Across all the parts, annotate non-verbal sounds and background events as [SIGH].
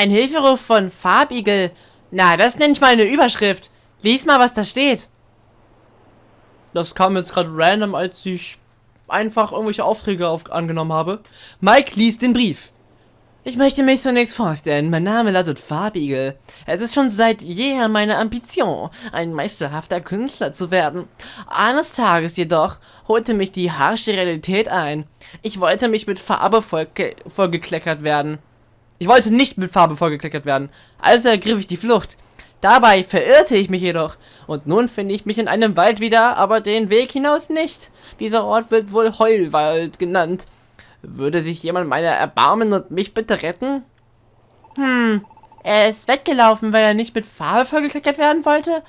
Ein Hilferuf von Farbigel. Na, das nenne ich mal eine Überschrift. Lies mal, was da steht. Das kam jetzt gerade random, als ich einfach irgendwelche Aufträge auf angenommen habe. Mike liest den Brief. Ich möchte mich zunächst vorstellen. Mein Name lautet Farbigel. Es ist schon seit jeher meine Ambition, ein meisterhafter Künstler zu werden. Eines Tages jedoch holte mich die harsche Realität ein. Ich wollte mich mit Farbe vollgekleckert werden. Ich wollte nicht mit Farbe vollgekleckert werden. Also ergriff ich die Flucht. Dabei verirrte ich mich jedoch. Und nun finde ich mich in einem Wald wieder, aber den Weg hinaus nicht. Dieser Ort wird wohl Heulwald genannt. Würde sich jemand meiner erbarmen und mich bitte retten? Hm, er ist weggelaufen, weil er nicht mit Farbe vollgekleckert werden wollte?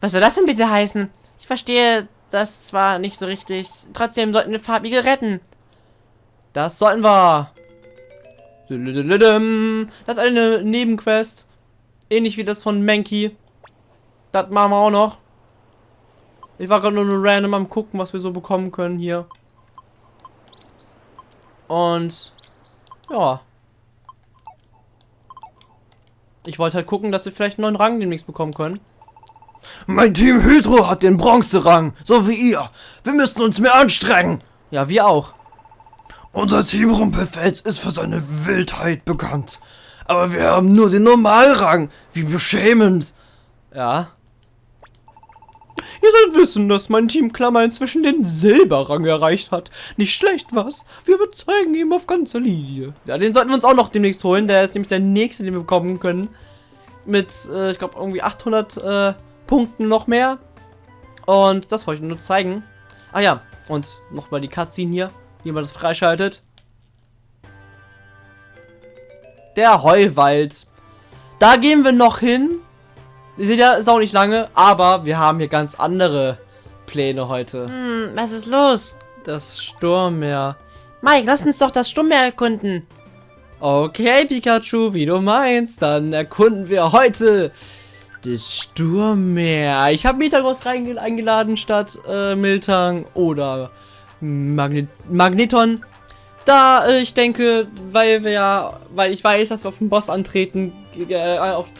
Was soll das denn bitte heißen? Ich verstehe das zwar nicht so richtig. Trotzdem sollten wir Farbige retten. Das sollten wir. Das ist eine Nebenquest. Ähnlich wie das von Mankey. Das machen wir auch noch. Ich war gerade nur random am gucken, was wir so bekommen können hier. Und ja. Ich wollte halt gucken, dass wir vielleicht einen neuen Rang demnächst bekommen können. Mein Team Hydro hat den Bronzerang, so wie ihr. Wir müssen uns mehr anstrengen. Ja, wir auch. Unser Team Rumpelfels ist für seine Wildheit bekannt. Aber wir haben nur den Normalrang. Wie beschämend. Ja. Ihr sollt wissen, dass mein Team Klammer inzwischen den Silberrang erreicht hat. Nicht schlecht, was? Wir überzeugen ihm auf ganzer Linie. Ja, den sollten wir uns auch noch demnächst holen. Der ist nämlich der nächste, den wir bekommen können. Mit, äh, ich glaube, irgendwie 800 äh, Punkten noch mehr. Und das wollte ich nur zeigen. Ah ja, und nochmal die Cutscene hier, wie man das freischaltet. Der Heuwald. Da gehen wir noch hin. Ihr seht ja, ist auch nicht lange, aber wir haben hier ganz andere Pläne heute. Hm, was ist los? Das Sturmmeer. Mike, lass uns doch das Sturmmeer erkunden. Okay, Pikachu, wie du meinst, dann erkunden wir heute das Sturmmeer. Ich habe Metagross eingeladen statt äh, Miltang oder Magnet Magneton. Da äh, ich denke, weil wir ja, weil ich weiß, dass wir auf den Boss antreten, äh, auf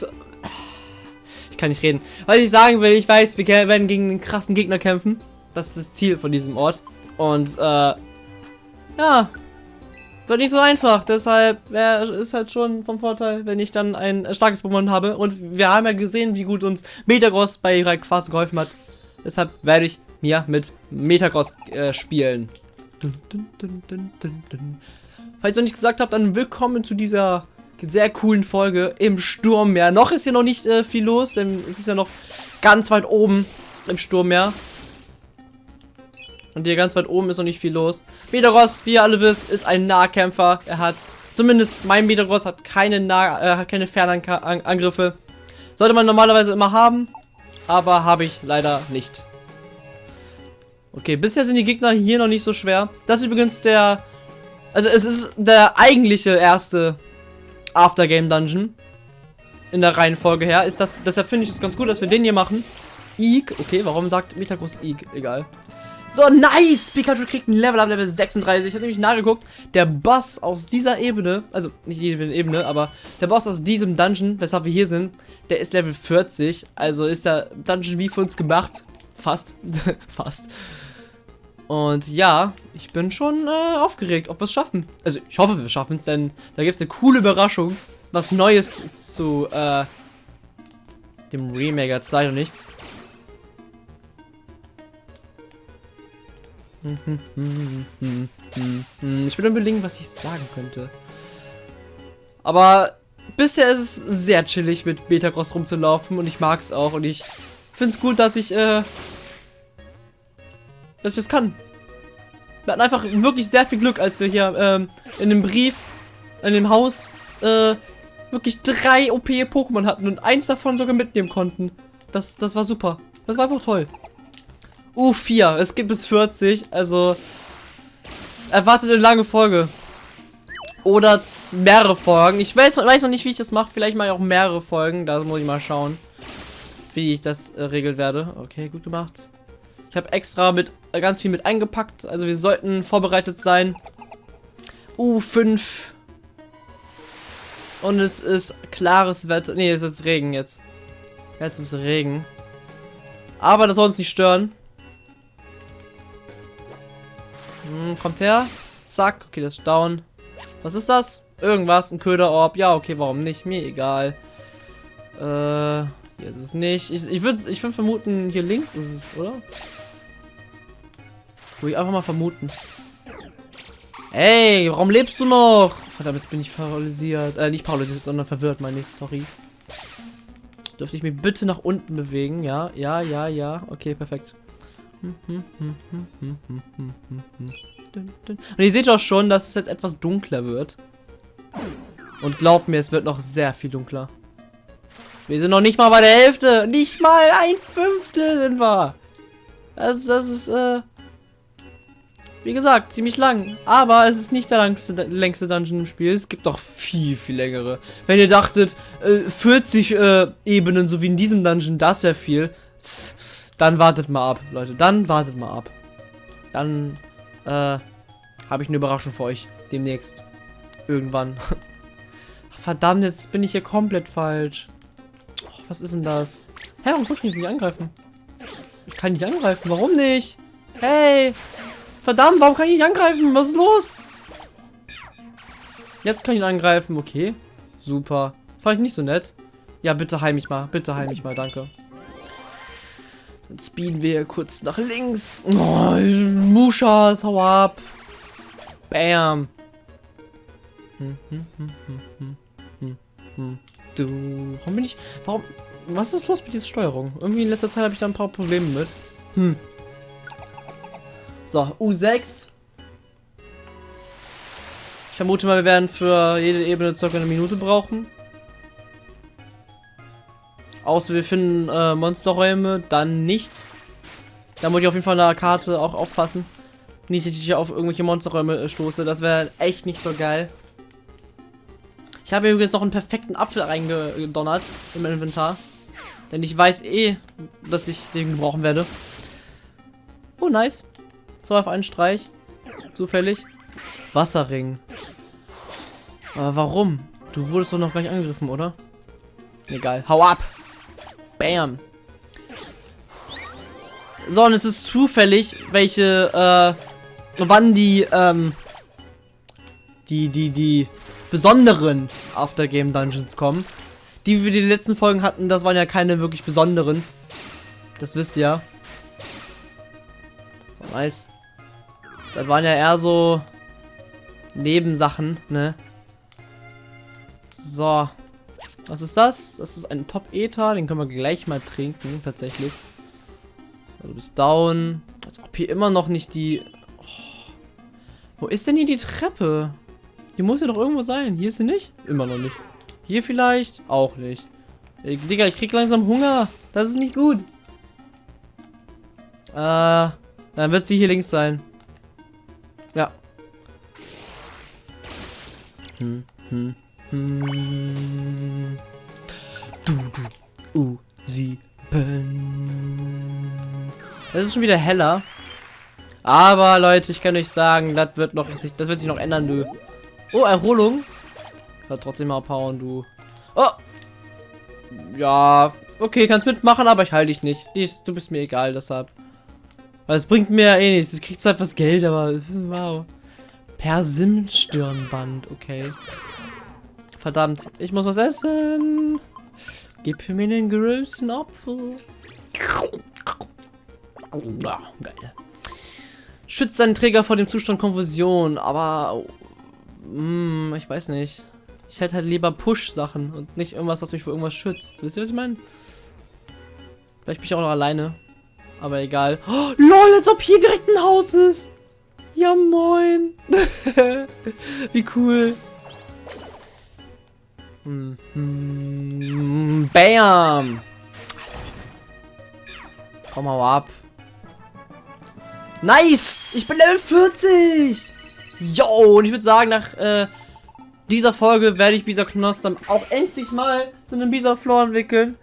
kann nicht reden. Was ich sagen will, ich weiß, wir werden gegen einen krassen Gegner kämpfen. Das ist das Ziel von diesem Ort. Und, äh, ja, wird nicht so einfach. Deshalb wär, ist halt schon vom Vorteil, wenn ich dann ein starkes Pokémon habe. Und wir haben ja gesehen, wie gut uns Metagross bei Rayquaza geholfen hat. Deshalb werde ich mir mit Metagross äh, spielen. Falls ihr noch nicht gesagt habt, dann willkommen zu dieser sehr coolen Folge im Sturmmeer. Noch ist hier noch nicht äh, viel los, denn es ist ja noch ganz weit oben im Sturmmeer. Und hier ganz weit oben ist noch nicht viel los. Metagross, wie ihr alle wisst, ist ein Nahkämpfer. Er hat, zumindest mein Metagross hat keine, nah äh, hat keine Fernangriffe. Sollte man normalerweise immer haben, aber habe ich leider nicht. Okay, bisher sind die Gegner hier noch nicht so schwer. Das ist übrigens der... Also es ist der eigentliche erste Aftergame Dungeon. In der Reihenfolge her. Ist das, deshalb finde ich es ganz gut, dass wir den hier machen. Eek. Okay, warum sagt Metagross Eek? Egal. So, nice! Pikachu kriegt ein Level ab Level 36. Ich habe nämlich nachgeguckt. Der Boss aus dieser Ebene, also nicht jede Ebene, aber der Boss aus diesem Dungeon, weshalb wir hier sind, der ist Level 40. Also ist der Dungeon wie für uns gemacht. Fast. [LAUGHS] Fast. Und ja, ich bin schon äh, aufgeregt, ob wir es schaffen. Also ich hoffe, wir schaffen es, denn da gibt es eine coole Überraschung. Was Neues zu äh, dem Remake. Jetzt ich noch nichts. Ich bin überlegen, was ich sagen könnte. Aber bisher ist es sehr chillig, mit Betacross rumzulaufen und ich mag es auch. Und ich finde es gut, dass ich äh, dass ich das kann. Wir hatten einfach wirklich sehr viel Glück, als wir hier ähm, in dem Brief, in dem Haus, äh, wirklich drei OP-Pokémon hatten und eins davon sogar mitnehmen konnten. Das, das war super. Das war einfach toll. U4, es gibt bis 40, also erwartet eine lange Folge. Oder mehrere Folgen. Ich weiß, weiß noch nicht, wie ich das mache. Vielleicht mache ich auch mehrere Folgen. Da muss ich mal schauen, wie ich das äh, regeln werde. Okay, gut gemacht. Ich habe extra mit äh, ganz viel mit eingepackt. Also wir sollten vorbereitet sein. U5. Und es ist klares Wetter. Nee, es ist Regen jetzt. Jetzt ist Regen. Aber das soll uns nicht stören. Hm, kommt her. Zack. Okay, das ist down. Was ist das? Irgendwas, ein Köderorb. Ja, okay, warum nicht? Mir egal. Äh, hier ist es nicht. Ich, ich würde ich würd vermuten, hier links ist es, oder? Würde ich einfach mal vermuten. Ey, warum lebst du noch? Verdammt, jetzt bin ich paralysiert. Äh, nicht paralysiert, sondern verwirrt, meine ich. Sorry. Dürfte ich mich bitte nach unten bewegen? Ja, ja, ja, ja. Okay, perfekt. Und ihr seht auch schon, dass es jetzt etwas dunkler wird. Und glaubt mir, es wird noch sehr viel dunkler. Wir sind noch nicht mal bei der Hälfte. Nicht mal ein Fünftel sind wir. Das, das ist, äh, wie gesagt, ziemlich lang. Aber es ist nicht der langste, längste Dungeon im Spiel. Es gibt noch viel, viel längere. Wenn ihr dachtet, äh, 40 äh, Ebenen, so wie in diesem Dungeon, das wäre viel. Dann wartet mal ab, Leute. Dann wartet mal ab. Dann, äh, habe ich eine Überraschung für euch. Demnächst. Irgendwann. [LAUGHS] Verdammt, jetzt bin ich hier komplett falsch. Oh, was ist denn das? Hä, warum kann ich mich nicht angreifen? Ich kann nicht angreifen. Warum nicht? Hey! Verdammt, warum kann ich nicht angreifen? Was ist los? Jetzt kann ich ihn angreifen. Okay. Super. Fand ich nicht so nett. Ja, bitte heim mich mal. Bitte heim mich mal. Danke. Dann speeden wir kurz nach links. Oh, Mushas, hau ab. Bam. Hm, hm, hm, du, warum bin ich, warum, was ist los mit dieser Steuerung? Irgendwie in letzter Zeit habe ich da ein paar Probleme mit. Hm. So, U6. Ich vermute mal, wir werden für jede Ebene circa eine Minute brauchen. Außer wir finden äh, Monsterräume, dann nicht. Da muss ich auf jeden Fall an der Karte auch aufpassen. Nicht, dass ich auf irgendwelche Monsterräume äh, stoße. Das wäre echt nicht so geil. Ich habe übrigens noch einen perfekten Apfel reingedonnert im Inventar. Denn ich weiß eh, dass ich den gebrauchen werde. Oh, nice. Zwei auf einen Streich. Zufällig. Wasserring. Aber warum? Du wurdest doch noch gleich angegriffen, oder? Egal. Hau ab! Bam! So, und es ist zufällig, welche, äh, wann die, ähm, die, die, die besonderen Aftergame Dungeons kommen. Die, wie wir die letzten Folgen hatten, das waren ja keine wirklich besonderen. Das wisst ihr ja. Nice. Das waren ja eher so Nebensachen, ne? So. Was ist das? Das ist ein Top-Ether. Den können wir gleich mal trinken, tatsächlich. Du bist down. Als ob hier immer noch nicht die... Oh. Wo ist denn hier die Treppe? Die muss ja doch irgendwo sein. Hier ist sie nicht? Immer noch nicht. Hier vielleicht? Auch nicht. Ey, Digga, ich krieg langsam Hunger. Das ist nicht gut. Äh, dann wird sie hier links sein. Ja. Hm, hm, hm. Du, du, u, sieben. Es ist schon wieder heller. Aber Leute, ich kann euch sagen, das wird noch, das wird sich noch ändern, du. Oh, Erholung. Hat trotzdem mal abhauen, du. Oh. Ja, okay, kannst mitmachen, aber ich halte dich nicht. Du bist mir egal, deshalb. Es bringt mir ja eh nichts. Es kriegt zwar etwas Geld, aber wow. Persim-Stirnband, okay. Verdammt, ich muss was essen. Gib mir den größten Apfel. Oh, geil. Schützt seinen Träger vor dem Zustand Konfusion, aber... Mh, ich weiß nicht. Ich hätte halt lieber Push-Sachen und nicht irgendwas, was mich vor irgendwas schützt. Wisst ihr, was ich meine? Vielleicht bin ich auch noch alleine. Aber egal. Oh, lol, als ob hier direkt ein Haus ist. Ja, moin. [LAUGHS] Wie cool. Mm, bam. Komm mal ab. Nice! Ich bin Level 40! Yo, und ich würde sagen, nach äh, dieser Folge werde ich Bisa Knoss dann auch endlich mal zu einem Bisa Floor entwickeln.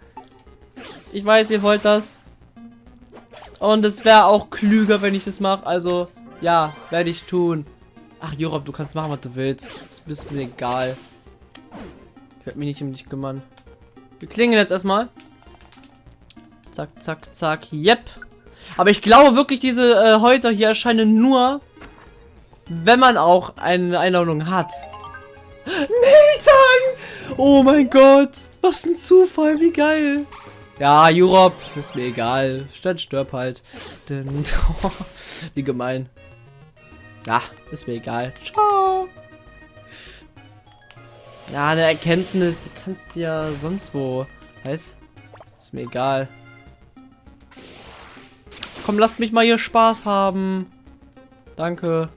Ich weiß, ihr wollt das. Und es wäre auch klüger, wenn ich das mache. Also, ja, werde ich tun. Ach, Jorob, du kannst machen, was du willst. Das ist mir egal. Ich werde mich nicht um dich kümmern. Wir klingen jetzt erstmal. Zack, zack, zack. Yep. Aber ich glaube wirklich, diese äh, Häuser hier erscheinen nur, wenn man auch eine Einladung hat. Miltang! Oh mein Gott. Was ein Zufall, wie geil. Ja, Europe, ist mir egal. Statt stirb halt. Denn, [LAUGHS] wie gemein. Ja, ist mir egal. Ciao. Ja, eine Erkenntnis, die kannst du ja sonst wo. Heißt, ist mir egal. Komm, lasst mich mal hier Spaß haben. Danke.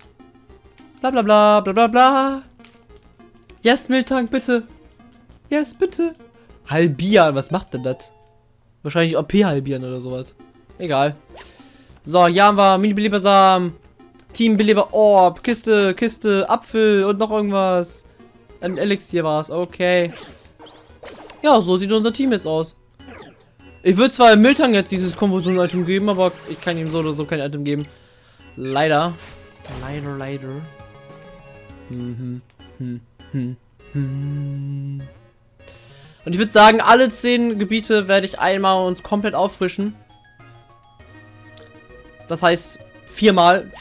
Bla bla bla bla bla bla. Yes, Miltank, bitte. Yes, bitte. Halbieren, was macht denn das? Wahrscheinlich OP halbieren oder sowas. Egal. So, hier haben wir Mini-Belebersam. Team-Beleber Orb. Kiste, Kiste, Apfel und noch irgendwas. Ein Elixier war es, okay. Ja, so sieht unser Team jetzt aus. Ich würde zwar im Miltang jetzt dieses Konfusion-Item geben, aber ich kann ihm so oder so kein Item geben. Leider. Leider, leider. Mhm. Hm, hm, hm. Und ich würde sagen, alle zehn Gebiete werde ich einmal uns komplett auffrischen. Das heißt, viermal.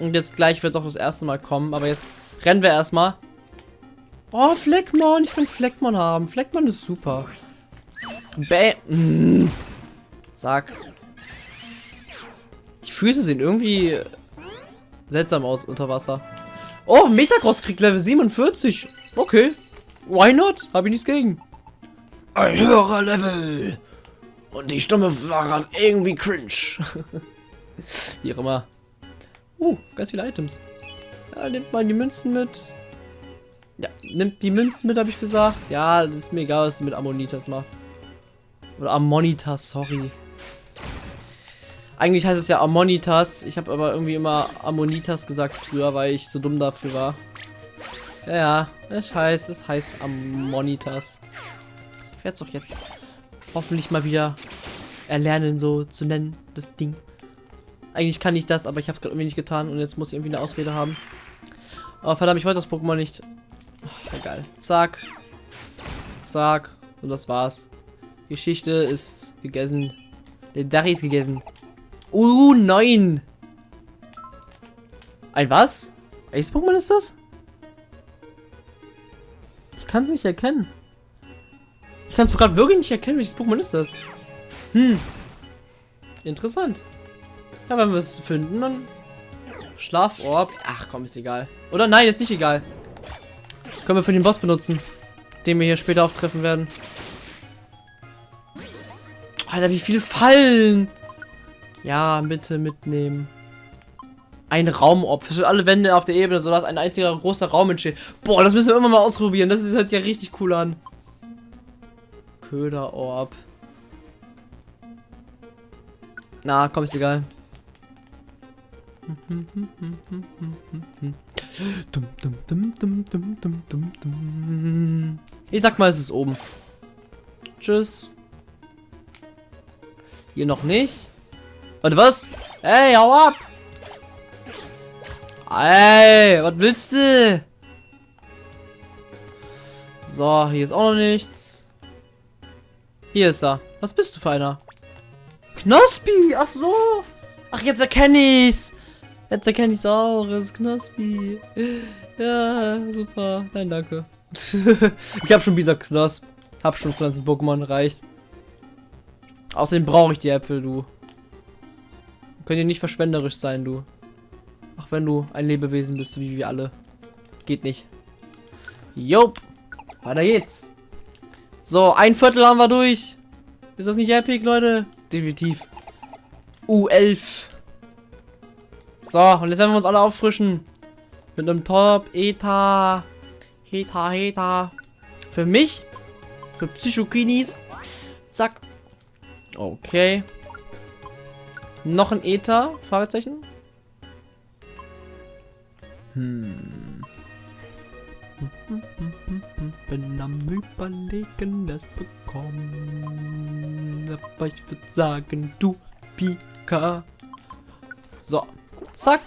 Und jetzt gleich wird auch das erste Mal kommen, aber jetzt rennen wir erstmal. Oh, Fleckmon, ich will Fleckmon haben. Fleckmon ist super. Bäh. Mm. Zack. Die Füße sehen irgendwie seltsam aus unter Wasser. Oh, Metacross kriegt Level 47. Okay. Why not? Hab ich nichts gegen. Ein höherer Level. Und die Stimme war gerade irgendwie cringe. [LAUGHS] Wie auch immer. Uh, ganz viele Items. Ja, nimmt mal die Münzen mit. Ja, nimmt die Münzen mit, habe ich gesagt. Ja, das ist mir egal, was du mit Ammonitas macht. Oder Ammonitas, sorry. Eigentlich heißt es ja Ammonitas. Ich habe aber irgendwie immer Ammonitas gesagt früher, weil ich so dumm dafür war. Ja, ja, es heißt, es heißt Ammonitas. Ich werde es doch jetzt hoffentlich mal wieder erlernen, so zu nennen, das Ding. Eigentlich kann ich das, aber ich habe es gerade irgendwie nicht getan und jetzt muss ich irgendwie eine Ausrede haben. Aber verdammt, ich wollte das Pokémon nicht. Oh, egal. Zack. Zack. Und das war's. Geschichte ist gegessen. Der Dari ist gegessen. Uh, nein. Ein was? Welches Pokémon ist das? Ich kann es nicht erkennen. Ich kann es gerade wirklich nicht erkennen. Welches Pokémon ist das? Hm. Interessant. Ja, wenn wir es finden, dann Schlaforb. Ach komm, ist egal. Oder nein, ist nicht egal. Können wir für den Boss benutzen. Den wir hier später auftreffen werden. Alter, wie viele Fallen. Ja, bitte mitnehmen. Ein Raumorb. Für alle Wände auf der Ebene, sodass ein einziger großer Raum entsteht. Boah, das müssen wir immer mal ausprobieren. Das hört sich ja richtig cool an. Köderorb. Na, komm, ist egal. Ich sag mal, es ist oben. Tschüss. Hier noch nicht. Warte, was? Ey, hau ab! Ey, was willst du? So, hier ist auch noch nichts. Hier ist er. Was bist du für einer? Knospi! Ach so! Ach, jetzt erkenne ich's! Jetzt erkenne ich's auch. Es ist Knospi. Ja, super. Nein, danke. [LAUGHS] ich habe schon dieser Knosp. Hab schon Pflanzen-Pokémon reicht. Außerdem brauche ich die Äpfel, du. Können ja nicht verschwenderisch sein, du. Wenn du ein Lebewesen bist, wie wir alle. Geht nicht. Jop. Weiter geht's. So, ein Viertel haben wir durch. Ist das nicht epic, Leute? Definitiv. U11. So, und jetzt werden wir uns alle auffrischen. Mit einem Top, Eta. Heta, Heta. Für mich. Für Psychokinis. Zack. Okay. Noch ein Ether? Fragezeichen. Hm. Bin am überlegen, das bekommen. Aber ich würde sagen, du Pika. So. Zack.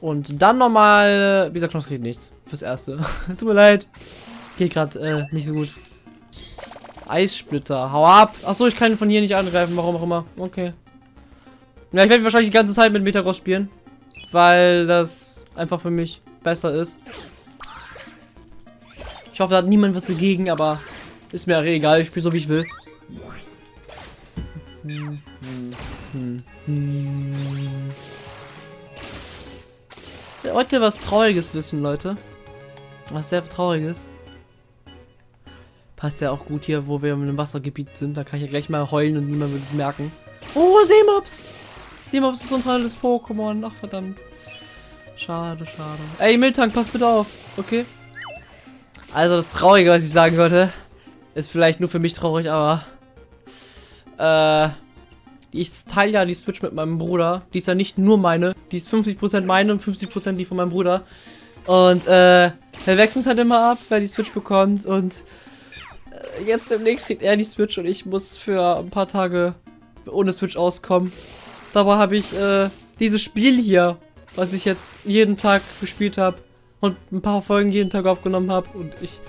Und dann nochmal. Dieser Knopf kriegt nichts. Fürs Erste. [LAUGHS] Tut mir leid. geht gerade äh, nicht so gut. Eissplitter, hau ab. Achso, ich kann von hier nicht angreifen, warum auch immer. Okay. Ja, ich werde wahrscheinlich die ganze Zeit mit Metagross spielen. Weil das einfach für mich besser ist. Ich hoffe, da hat niemand was dagegen, aber ist mir egal. Ich spiele so, wie ich will. Hm, Heute was Trauriges wissen, Leute. Was sehr Trauriges. Passt ja auch gut hier, wo wir einem Wassergebiet sind. Da kann ich ja gleich mal heulen und niemand wird es merken. Oh, Seemops! Seemops ist so ein tolles Pokémon. Ach, verdammt. Schade, schade. Ey, Miltank, pass bitte auf. Okay? Also, das Traurige, was ich sagen wollte, ist vielleicht nur für mich traurig, aber... Äh... Ich teile ja die Switch mit meinem Bruder. Die ist ja nicht nur meine. Die ist 50% meine und 50% die von meinem Bruder. Und, äh... Wir wechseln es halt immer ab, wer die Switch bekommt. Und... Äh, jetzt demnächst kriegt er die Switch und ich muss für ein paar Tage ohne Switch auskommen. Dabei habe ich, äh... Dieses Spiel hier, was ich jetzt jeden Tag gespielt habe und ein paar Folgen jeden Tag aufgenommen habe und ich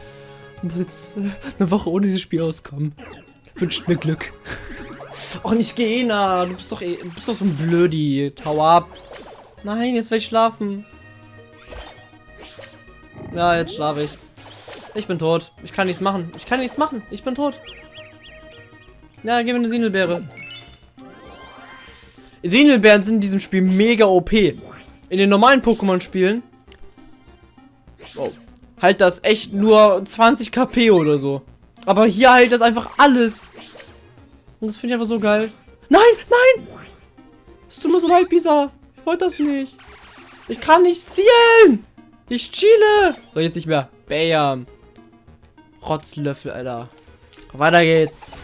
muss jetzt [LAUGHS] eine Woche ohne dieses Spiel auskommen. Wünscht mir Glück. [LAUGHS] Oh, nicht Gena. Du bist doch, eh, du bist doch so ein Blödi. Hau ab. Nein, jetzt will ich schlafen. Ja, jetzt schlafe ich. Ich bin tot. Ich kann nichts machen. Ich kann nichts machen. Ich bin tot. Ja, gib mir eine Sinelbeere. Sinelbeeren sind in diesem Spiel mega OP. In den normalen Pokémon-Spielen oh, halt das echt nur 20 KP oder so. Aber hier halt das einfach alles. Und das finde ich einfach so geil. Nein, nein! Es tut mir so leid, Pisa. Ich wollte das nicht. Ich kann nicht zielen. Ich chile. So, jetzt nicht mehr. Bam. Rotzlöffel, Alter. Weiter geht's.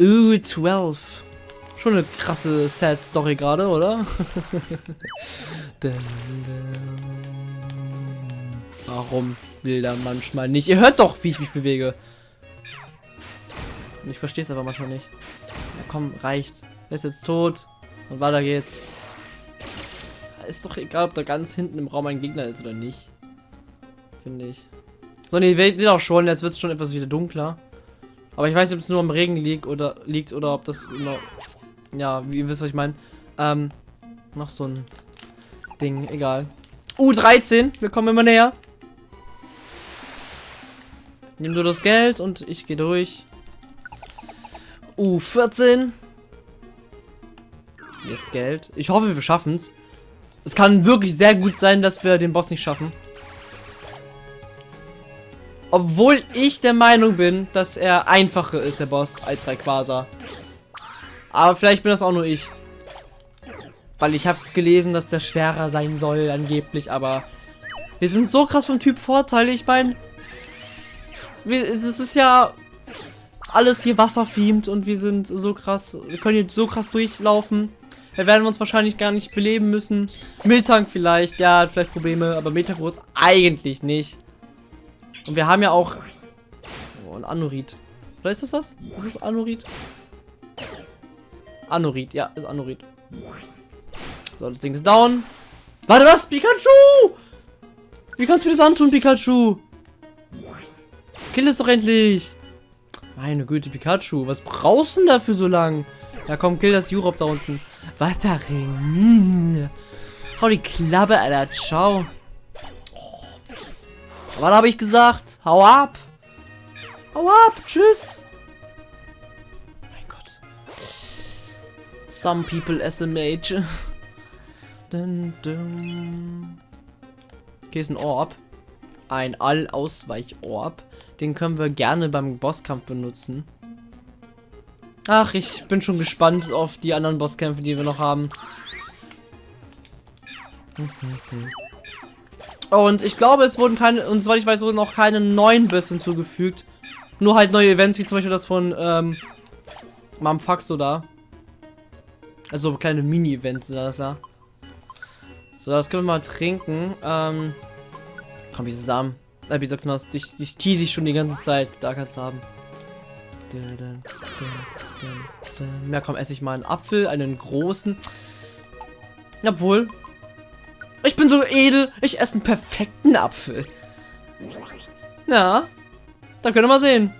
Uh, 12. Schon eine krasse Sad-Story gerade, oder? [LAUGHS] Warum will er manchmal nicht? Ihr hört doch, wie ich mich bewege. Ich verstehe es aber manchmal nicht. Ja, komm, reicht. Er ist jetzt tot. Und weiter geht's. Ist doch egal, ob da ganz hinten im Raum ein Gegner ist oder nicht. Finde ich. So, ne, wir sehen auch schon, jetzt wird es schon etwas wieder dunkler. Aber ich weiß nicht, ob es nur am Regen liegt oder liegt oder ob das. Ja, wie ihr wisst, was ich meine. Ähm, noch so ein Ding, egal. U13, wir kommen immer näher. Nimm du das Geld und ich gehe durch. U14. Hier ist Geld. Ich hoffe, wir schaffen es. Es kann wirklich sehr gut sein, dass wir den Boss nicht schaffen. Obwohl ich der Meinung bin, dass er einfacher ist, der Boss, als Rayquaza. Aber vielleicht bin das auch nur ich. Weil ich habe gelesen, dass der schwerer sein soll, angeblich, aber... Wir sind so krass vom Typ Vorteil. Ich meine, es ist ja alles hier wasserfiemt und wir sind so krass, wir können hier so krass durchlaufen. Wir werden uns wahrscheinlich gar nicht beleben müssen. Miltank vielleicht, ja, hat vielleicht Probleme, aber Metagross eigentlich nicht. Und wir haben ja auch... Oh, ein Anorit. Oder ist das das? Ist das Anorit? Anorit, ja, ist Anorit. So, das Ding ist down. Warte, was? Pikachu! Wie kannst du mir das antun, Pikachu? Kill es doch endlich. Meine Güte, Pikachu. Was brauchst du denn dafür so lang? Ja, komm, kill das Europe da unten. Wasserring. Hau die Klappe, Alter. Ciao. Was habe ich gesagt? Hau ab. Hau ab. Tschüss. Some people SMH. [LAUGHS] dun, dun. Okay, ist ein Orb. Ein All-Ausweich-Orb. Den können wir gerne beim Bosskampf benutzen. Ach, ich bin schon gespannt auf die anderen Bosskämpfe, die wir noch haben. Und ich glaube, es wurden keine, und soweit ich weiß, wurden auch keine neuen Bösse hinzugefügt. Nur halt neue Events, wie zum Beispiel das von, ähm, Mamfaxo da. Also kleine Mini-Events das ja. So, das können wir mal trinken. Ähm, komm, diese Samen. Äh, dieser Knost. Die, die tease ich schon die ganze Zeit. Da kannst du haben. Ja, komm, esse ich mal einen Apfel, einen großen. Obwohl. Ich bin so edel. Ich esse einen perfekten Apfel. Ja, Dann können wir mal sehen.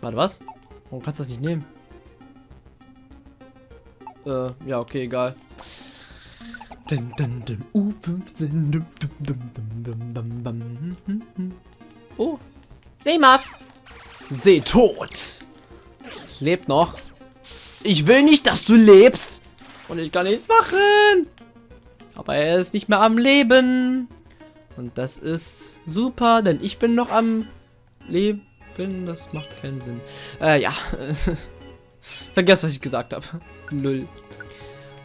Warte, was? Warum kannst du das nicht nehmen? Äh, ja, okay, egal. Dun, dun, dun, U15. Dum, dum, dum, dum, dum, dum, dum. Hm, hm, hm. Oh, Seemaps. Seetot. Es lebt noch. Ich will nicht, dass du lebst. Und ich kann nichts machen. Aber er ist nicht mehr am Leben. Und das ist super, denn ich bin noch am Leben. Das macht keinen Sinn. Äh, ja. [LAUGHS] Vergesst, was ich gesagt habe. Null. [LAUGHS]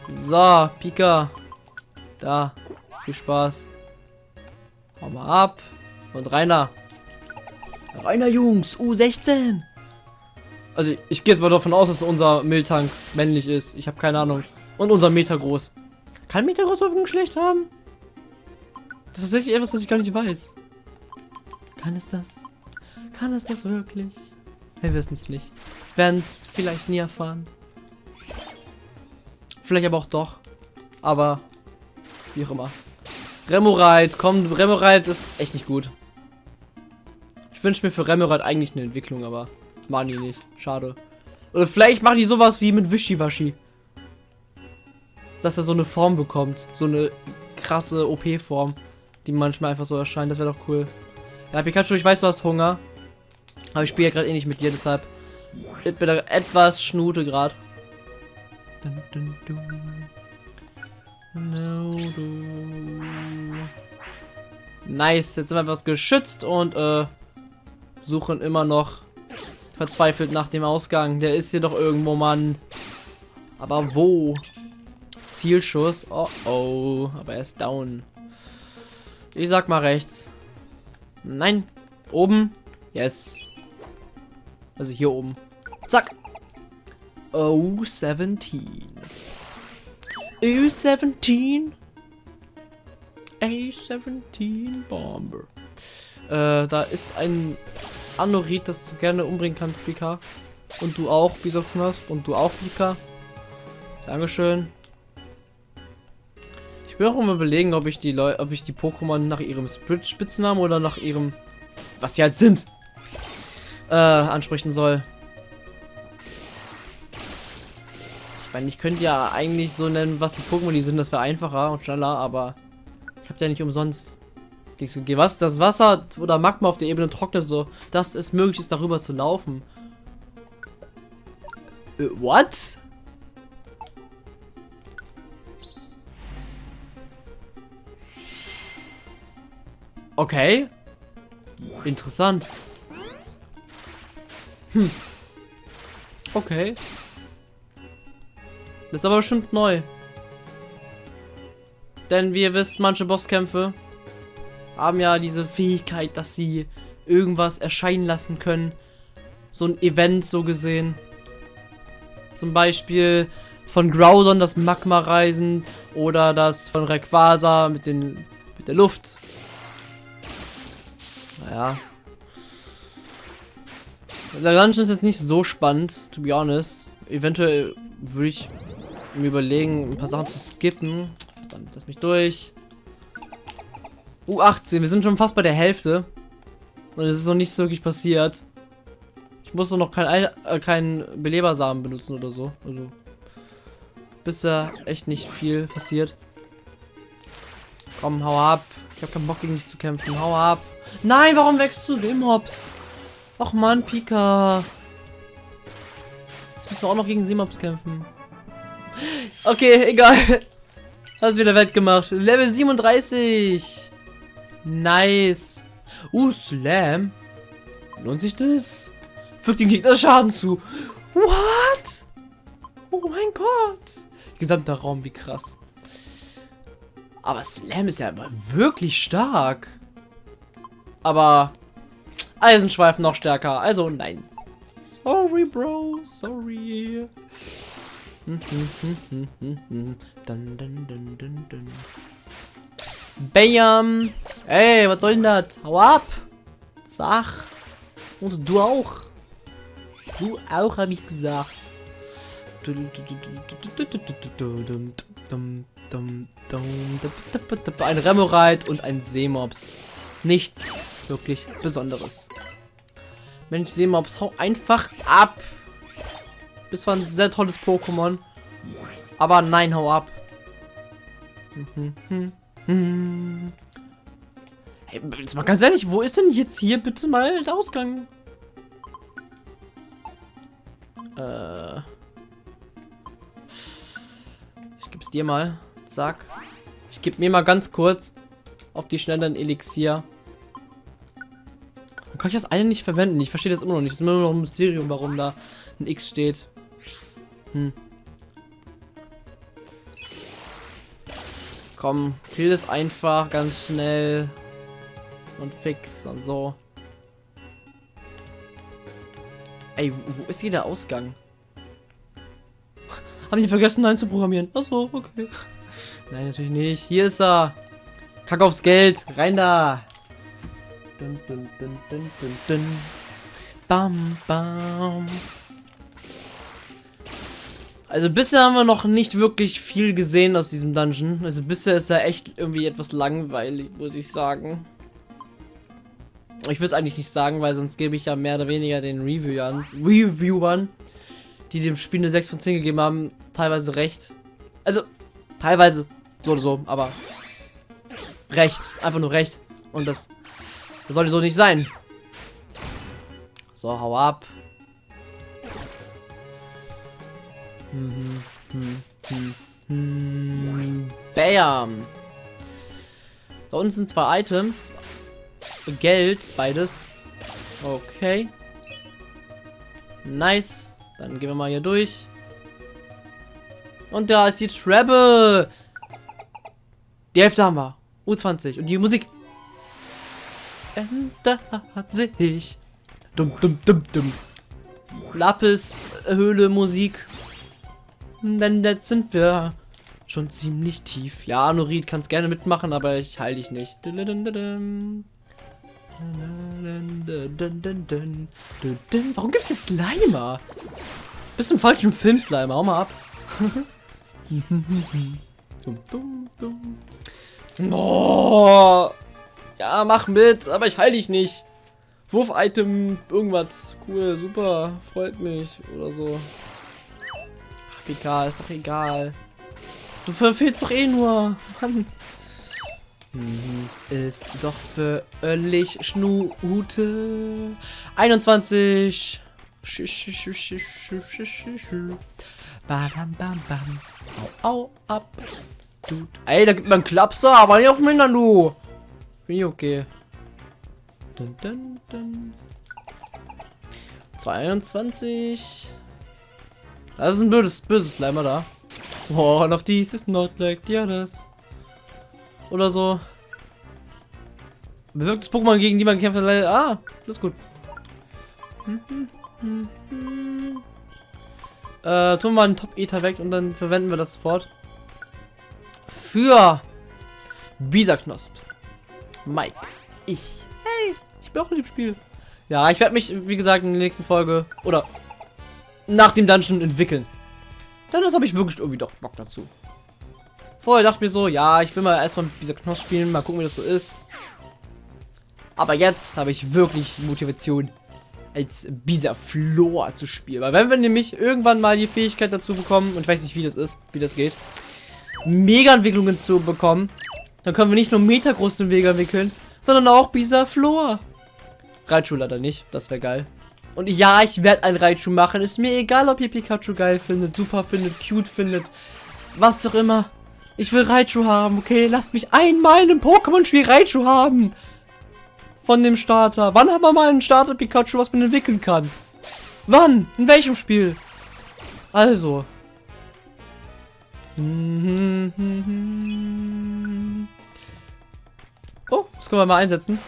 So, Pika. Da. Viel Spaß. Hau mal ab. Und Rainer. Rainer, Jungs. U16. Also, ich gehe jetzt mal davon aus, dass unser Miltank männlich ist. Ich habe keine Ahnung. Und unser Meter groß. Kann Meter groß überhaupt ein Geschlecht haben? Das ist tatsächlich etwas, was ich gar nicht weiß. Kann es das? Kann es das wirklich? Wir wissen es nicht. Werden es vielleicht nie erfahren. Vielleicht aber auch doch. Aber wie auch immer. Remoraid, komm, Remoraid ist echt nicht gut. Ich wünsche mir für Remoraid eigentlich eine Entwicklung, aber machen die nicht. Schade. Oder vielleicht machen die sowas wie mit Wischiwaschi. Dass er so eine Form bekommt. So eine krasse OP-Form, die manchmal einfach so erscheint. Das wäre doch cool. Ja, Pikachu, ich weiß, du hast Hunger. Aber ich spiele ja gerade eh nicht mit dir, deshalb ich bin etwas Schnute gerade. Nice, jetzt sind wir etwas geschützt und äh, suchen immer noch verzweifelt nach dem Ausgang. Der ist hier doch irgendwo, Mann. Aber wo? Zielschuss. Oh oh, aber er ist down. Ich sag mal rechts. Nein, oben. Yes. Also hier oben. Zack. Oh, 17. U17. A17 Bomber. Äh, da ist ein Anorit, das du gerne umbringen kannst, Pika. Und du auch, Bisoktonas. Und du auch, Pika. Dankeschön. Ich bin auch immer überlegen, ob ich die Leute, ob ich die Pokémon nach ihrem Spitznamen oder nach ihrem, was sie halt sind, äh, ansprechen soll. Meine, ich könnte ja eigentlich so nennen, was die Pokémon die sind, das wäre einfacher und schneller, aber ich habe ja nicht umsonst. Was? Das Wasser oder Magma auf der Ebene trocknet so, dass es möglich ist, darüber zu laufen. Äh, what? Okay. Interessant. Hm. Okay. Das ist aber bestimmt neu. Denn wie ihr wisst, manche Bosskämpfe haben ja diese Fähigkeit, dass sie irgendwas erscheinen lassen können. So ein Event so gesehen. Zum Beispiel von Groudon das Magma-Reisen oder das von Rayquaza mit, den, mit der Luft. Naja. Der Dungeon ist jetzt nicht so spannend, to be honest. Eventuell würde ich mir überlegen, ein paar Sachen zu skippen. Verdammt, lass mich durch. U18, wir sind schon fast bei der Hälfte. Und es ist noch nicht so wirklich passiert. Ich muss noch keinen äh, kein Belebersamen benutzen oder so. Also. Bisher echt nicht viel passiert. Komm, hau ab. Ich habe keinen Bock gegen dich zu kämpfen. Hau ab. Nein, warum wächst du Seemops? Ach man, Pika. Jetzt müssen wir auch noch gegen Seemops kämpfen. Okay, egal. Hast wieder wettgemacht. Level 37. Nice. Uh, Slam. Lohnt sich das? Fügt dem Gegner Schaden zu. What? Oh mein Gott. Gesamter Raum, wie krass. Aber Slam ist ja wirklich stark. Aber Eisenschweif noch stärker. Also nein. Sorry, Bro. Sorry. Dun, dun, dun, dun, dun. Bam. Ey, was soll denn das? Hau ab. Sag. Und du auch. Du auch, habe ich gesagt. Ein Remoraid und ein Seemops. nichts wirklich Besonderes. Mensch, es hau einfach ab. Das war ein sehr tolles Pokémon. Aber nein, hau ab. Hey, jetzt mal ganz ehrlich, wo ist denn jetzt hier bitte mal der Ausgang? Äh. Ich geb's dir mal. Zack. Ich geb mir mal ganz kurz auf die Schnelle ein Elixier. Warum kann ich das eine nicht verwenden? Ich verstehe das immer noch nicht. Es ist immer noch ein Mysterium, warum da ein X steht. Hm. Komm, kill das einfach ganz schnell. Und fix und so. Ey, wo ist hier der Ausgang? [LAUGHS] Haben die vergessen einzuprogrammieren? Achso, okay. Nein, natürlich nicht. Hier ist er. Kack aufs Geld. Rein da. Dun, dun, dun, dun, dun, dun. Bam, bam. Also bisher haben wir noch nicht wirklich viel gesehen aus diesem Dungeon. Also bisher ist er echt irgendwie etwas langweilig, muss ich sagen. Ich will es eigentlich nicht sagen, weil sonst gebe ich ja mehr oder weniger den Reviewern, Reviewern, die dem Spiel eine 6 von 10 gegeben haben, teilweise recht. Also, teilweise so oder so, aber recht. Einfach nur recht. Und das, das sollte so nicht sein. So, hau ab. Bam. Da unten sind zwei Items. Geld, beides. Okay. Nice. Dann gehen wir mal hier durch. Und da ist die Treble. Die Hälfte haben wir. U20. Und die Musik. Ändert sich. Dum, dum, dum, dum. Lapis, Höhle, Musik. Denn jetzt sind wir schon ziemlich tief. Ja, Norid kannst gerne mitmachen, aber ich heil dich nicht. Warum gibt es Slimer? Bist im falschen Film, Slimer. Hau mal ab. [LAUGHS] oh. Ja, mach mit, aber ich heil dich nicht. Wurf-Item, irgendwas. Cool, super, freut mich. Oder so. Egal, ist doch egal. Du verfehlst doch eh nur. Mann. Mhm. Ist doch völlig Schnute. 21. Bam, bam, bam. Au, au, ab. Dude. Ey, da gibt man Klapser, aber nicht auf dem Hintern, du. Bin ich okay. Dun, dun, dun. 22. Das ist ein böses, böses Slimer da. One of these is not like the others. Oder so. Bewirktes Pokémon, gegen die man kämpft. Ah, das ist gut. Äh, tun wir mal einen Top-Ether weg und dann verwenden wir das sofort. Für Bisa-Knosp. Mike. Ich. Hey, ich bin auch in dem Spiel. Ja, ich werde mich, wie gesagt, in der nächsten Folge oder nach dem Dungeon entwickeln. Dann habe ich wirklich irgendwie doch Bock dazu. Vorher dachte ich mir so, ja, ich will mal erstmal mit dieser Knoss spielen, mal gucken, wie das so ist. Aber jetzt habe ich wirklich Motivation, als Bisa Flor zu spielen. Weil wenn wir nämlich irgendwann mal die Fähigkeit dazu bekommen, und ich weiß nicht, wie das ist, wie das geht, Mega-Entwicklungen zu bekommen, dann können wir nicht nur metergroße Wege entwickeln, sondern auch Bisa Flor. Raichu leider nicht, das wäre geil. Und ja, ich werde ein Raichu machen. Ist mir egal, ob ihr Pikachu geil findet, super findet, cute findet, was auch immer. Ich will Raichu haben, okay? Lasst mich einmal in einem Pokémon-Spiel Raichu haben. Von dem Starter. Wann haben wir mal einen Starter-Pikachu, was man entwickeln kann? Wann? In welchem Spiel? Also. Oh, das können wir mal einsetzen.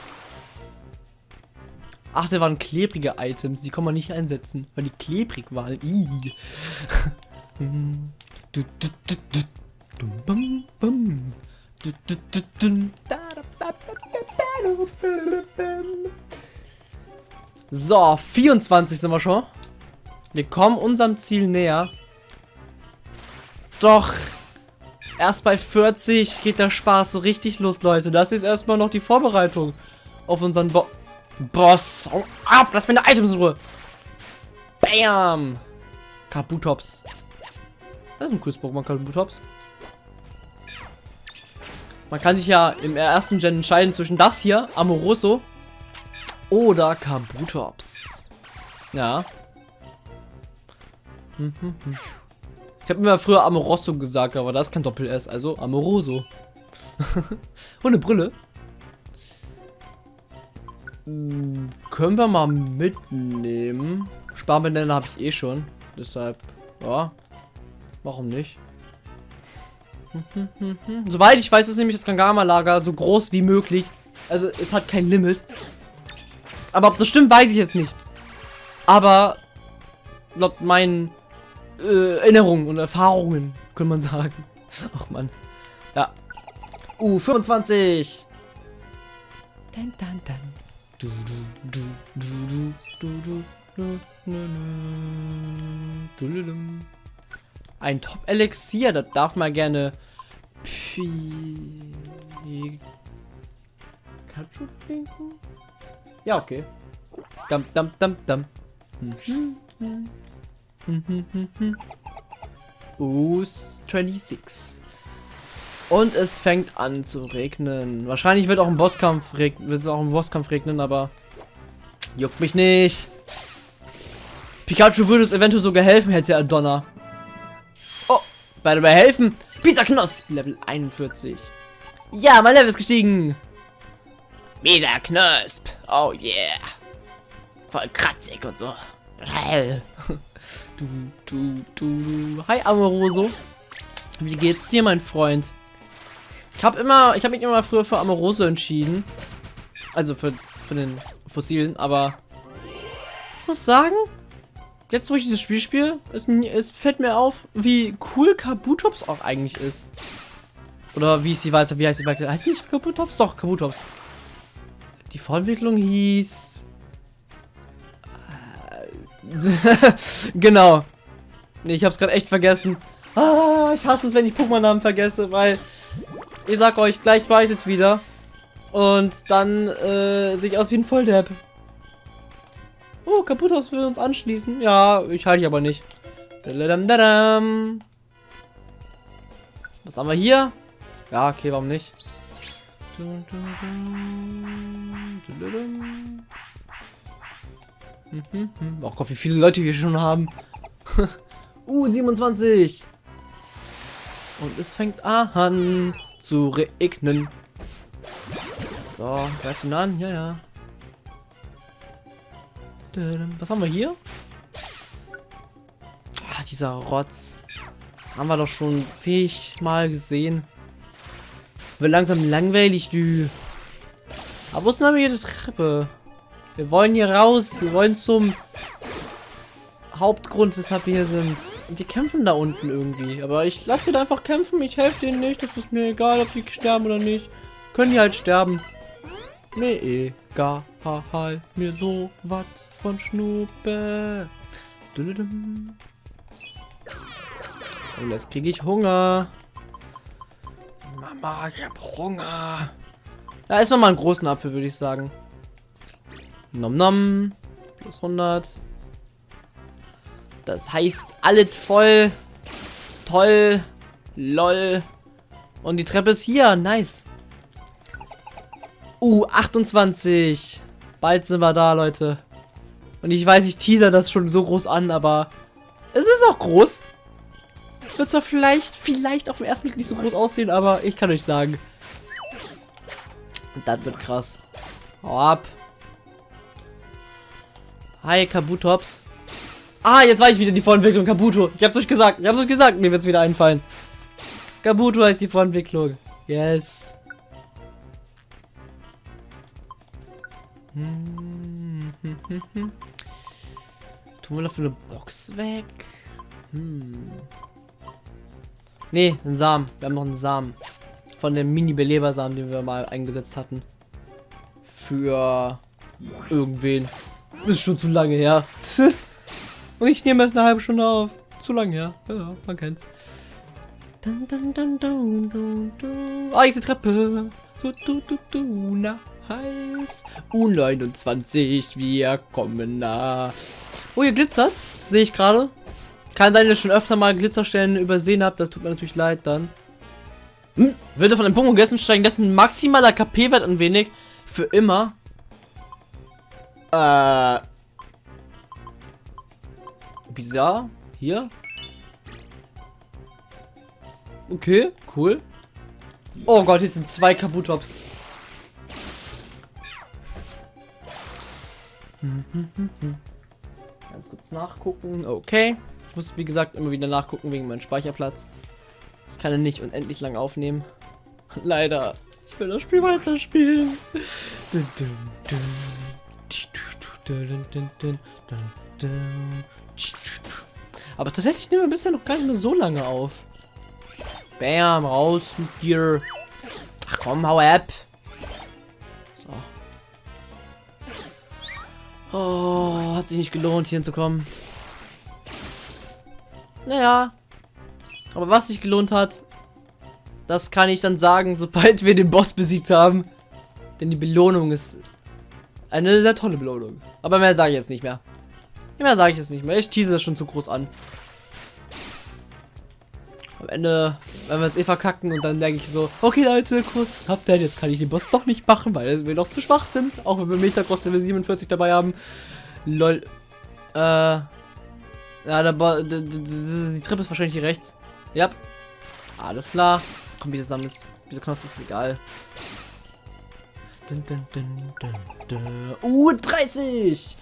Ach, da waren klebrige Items. Die kann man nicht einsetzen, weil die klebrig waren. So, 24 sind wir schon. Wir kommen unserem Ziel näher. Doch, erst bei 40 geht der Spaß so richtig los, Leute. Das ist erstmal noch die Vorbereitung. auf unseren Bo Boss. Hau ab, lass meine Items in Ruhe. Bam. Kabutops. Das ist ein cooles Pokémon, Kabutops. Man kann sich ja im ersten Gen entscheiden zwischen das hier, Amoroso, oder Kabutops. Ja. Hm, hm, hm. Ich habe immer früher Amoroso gesagt, aber das ist kein Doppel-S, also Amoroso. [LAUGHS] Und eine Brille. Hm, können wir mal mitnehmen. Sparbänder habe ich eh schon. Deshalb, ja. Warum nicht? [LAUGHS] Soweit ich weiß, ist nämlich das Kangama-Lager so groß wie möglich. Also es hat kein Limit. Aber ob das stimmt, weiß ich jetzt nicht. Aber laut meinen äh, Erinnerungen und Erfahrungen, könnte man sagen. [LAUGHS] Ach man. Ja. Uh, 25. Dann, dann, dann. Du, du, du, du, du, du, du, du, du, du, Ein Top-Elixier, das darf man gerne Pikachu trinken? Ja, okay. Dam, dam, dam, dam. Uh, 26. Und es fängt an zu regnen. Wahrscheinlich wird auch im Bosskampf regnen, wird es auch im Bosskampf regnen, aber juckt mich nicht. Pikachu würde es eventuell sogar helfen, hätte er Donner. Oh, bei dabei helfen. Pizza Knosp, Level 41. Ja, mein Level ist gestiegen. Pizza Knosp. Oh yeah. Voll kratzig und so. [LAUGHS] Du, du, du. Hi, Amoroso. Wie geht's dir, mein Freund? Ich habe immer, ich habe mich immer früher für Amoroso entschieden. Also für, für den Fossilen, aber ich muss sagen, jetzt wo ich dieses Spiel spiele, es, es fällt mir auf, wie cool Kabutops auch eigentlich ist. Oder wie ist sie weiter, wie heißt sie weiter? Heißt sie nicht Kabutops? Doch, Kabutops. Die Vorentwicklung hieß... [LAUGHS] genau. Nee, ich hab's gerade echt vergessen. Ah, ich hasse es, wenn ich Pokémon-Namen vergesse, weil ich sag euch, gleich weiß ich es wieder. Und dann äh, sehe ich aus wie ein Volldepp. Oh, Kaputos will uns anschließen. Ja, ich halte ich aber nicht. Was haben wir hier? Ja, okay, warum nicht? Oh Gott, wie viele Leute wir schon haben. [LAUGHS] uh, 27. Und es fängt an zu regnen. So, greift ihn an. Ja, ja. Was haben wir hier? Ah, dieser Rotz. Haben wir doch schon zigmal gesehen. Wird langsam langweilig, du. Aber wo ist denn hier die Treppe? Wir wollen hier raus. Wir wollen zum Hauptgrund, weshalb wir hier sind. Die kämpfen da unten irgendwie. Aber ich lasse sie da einfach kämpfen. Ich helfe denen nicht. Das ist mir egal, ob die sterben oder nicht. Können die halt sterben. Mir egal mir so was von Schnuppe. Und jetzt kriege ich Hunger. Mama, ich hab Hunger. Da ist mal einen großen Apfel, würde ich sagen. Nom nom. Plus 100. Das heißt, alles voll. Toll. Lol. Und die Treppe ist hier. Nice. Uh, 28. Bald sind wir da, Leute. Und ich weiß, ich teaser das schon so groß an, aber es ist auch groß. Wird zwar vielleicht, vielleicht auf dem ersten Blick nicht so groß aussehen, aber ich kann euch sagen. Das wird krass. Hau ab. Hi, Kabutops. Ah, jetzt weiß ich wieder die Vorentwicklung. Kabuto. Ich hab's euch gesagt. Ich hab's euch gesagt. Mir wird's wieder einfallen. Kabuto heißt die Vorentwicklung. Yes. Hm, hm, hm, Tun wir dafür eine Box weg? Hm. Ne, ein Samen. Wir haben noch einen Samen. Von dem Mini-Belebersamen, den wir mal eingesetzt hatten. Für irgendwen. Ist schon zu lange her. [LAUGHS] Und ich nehme erst eine halbe Stunde auf. Zu lange her. Ja, man kennt's. Dun, dun, dun, dun, dun, dun. Ah, hier ist die Treppe. Du, du, du, du, na. heiß. U29, wir kommen nah. Oh, hier glitzert's. Sehe ich gerade. Kann sein, dass ich schon öfter mal Glitzerstellen übersehen habe. Das tut mir natürlich leid dann. Hm, würde von einem Pokémon gegessen, steigen dessen maximaler KP-Wert ein wenig. Für immer. Äh. Bizarr. Hier. Okay, cool. Oh Gott, hier sind zwei Kabutops. Ganz kurz nachgucken. Okay. Ich muss, wie gesagt, immer wieder nachgucken wegen meinem Speicherplatz. Ich kann ihn nicht unendlich lang aufnehmen. [LAUGHS] Leider. Ich will das Spiel weiterspielen. Dun, dun, dun. Aber tatsächlich nehmen wir bisher noch gar nicht mehr so lange auf. Bam, raus mit dir. Ach komm, hau ab. So. Oh, hat sich nicht gelohnt, hier hinzukommen. Naja. Aber was sich gelohnt hat, das kann ich dann sagen, sobald wir den Boss besiegt haben. Denn die Belohnung ist eine sehr tolle Belohnung. Aber mehr sage ich jetzt nicht mehr. Mehr sage ich jetzt nicht mehr. Ich tease das schon zu groß an. Am Ende, wenn wir es eh verkacken und dann denke ich so, okay Leute, kurz Update, jetzt kann ich den Boss doch nicht machen, weil wir noch zu schwach sind. Auch wenn wir Metacross Level 47 dabei haben. Lol. Äh. Ja, der Bo die, Treppe ist wahrscheinlich hier rechts. Ja. Alles klar. Komm, wie zusammen ist. Wieso Knoss ist egal. Dun. Uh, 30!